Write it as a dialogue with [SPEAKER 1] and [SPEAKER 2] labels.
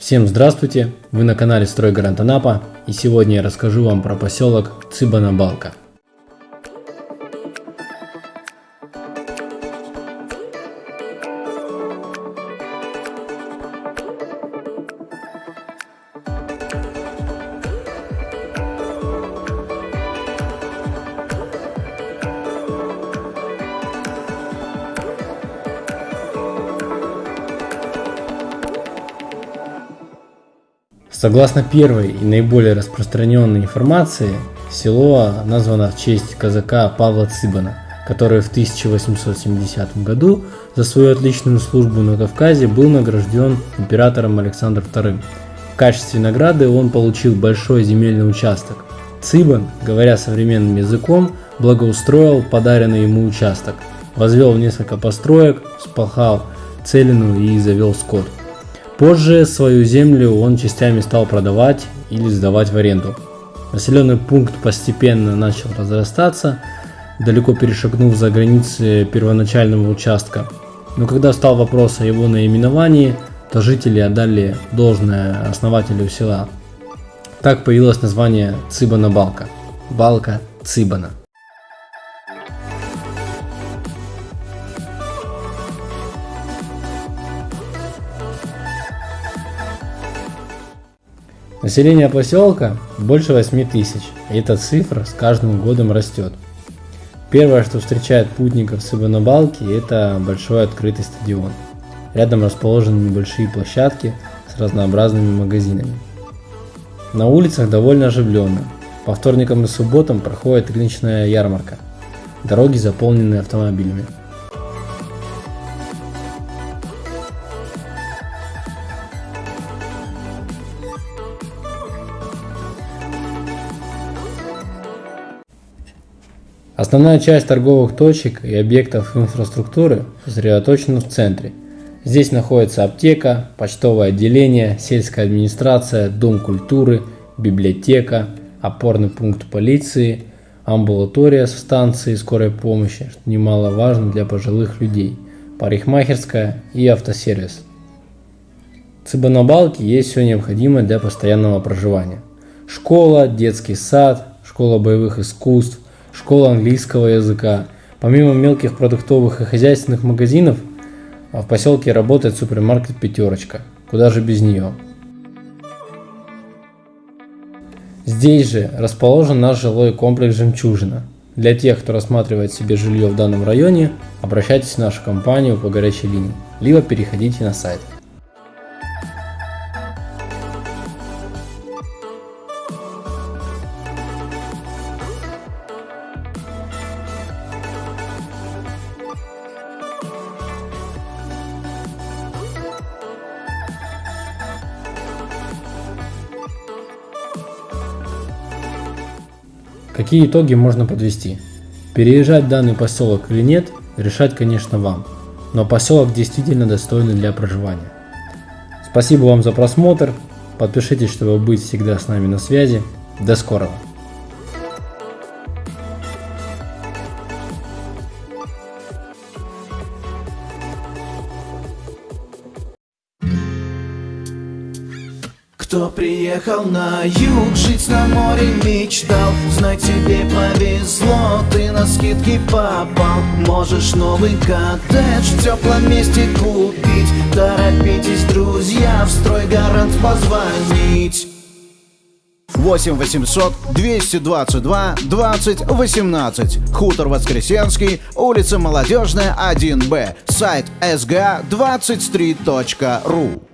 [SPEAKER 1] Всем здравствуйте! Вы на канале Стройгарант Анапа и сегодня я расскажу вам про поселок Цыбана-Балка. Согласно первой и наиболее распространенной информации, село названо в честь казака Павла Цыбана, который в 1870 году за свою отличную службу на Кавказе был награжден императором Александром II. В качестве награды он получил большой земельный участок. Цыбан, говоря современным языком, благоустроил подаренный ему участок, возвел несколько построек, спахал целину и завел скот. Позже свою землю он частями стал продавать или сдавать в аренду. Населенный пункт постепенно начал разрастаться, далеко перешагнув за границы первоначального участка. Но когда встал вопрос о его наименовании, то жители отдали должное основателю села. Так появилось название Цыбана-Балка. Балка Цыбана. Население поселка больше 8 тысяч, и эта цифра с каждым годом растет. Первое, что встречает путников с Иванобалки, это большой открытый стадион. Рядом расположены небольшие площадки с разнообразными магазинами. На улицах довольно оживленно. По вторникам и субботам проходит рыночная ярмарка. Дороги заполнены автомобилями. Основная часть торговых точек и объектов инфраструктуры сосредоточена в центре. Здесь находится аптека, почтовое отделение, сельская администрация, дом культуры, библиотека, опорный пункт полиции, амбулатория со станцией скорой помощи, что немаловажно для пожилых людей, парикмахерская и автосервис. В Цыбанабалке есть все необходимое для постоянного проживания. Школа, детский сад, школа боевых искусств, школа английского языка. Помимо мелких продуктовых и хозяйственных магазинов, в поселке работает супермаркет «Пятерочка». Куда же без нее? Здесь же расположен наш жилой комплекс «Жемчужина». Для тех, кто рассматривает себе жилье в данном районе, обращайтесь в нашу компанию по горячей линии, либо переходите на сайт. Какие итоги можно подвести? Переезжать в данный поселок или нет, решать, конечно, вам. Но поселок действительно достойный для проживания. Спасибо вам за просмотр. Подпишитесь, чтобы быть всегда с нами на связи. До скорого!
[SPEAKER 2] Кто приехал на юг, жить на море мечтал. Знай, тебе повезло, ты на скидки попал. Можешь новый коттедж в теплом месте купить. Торопитесь, друзья, в строй гарант позвонить.
[SPEAKER 3] 8 800 222 20 18 Хутор Воскресенский, улица Молодежная, 1Б Сайт sga23.ru